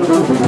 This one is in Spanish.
Gracias.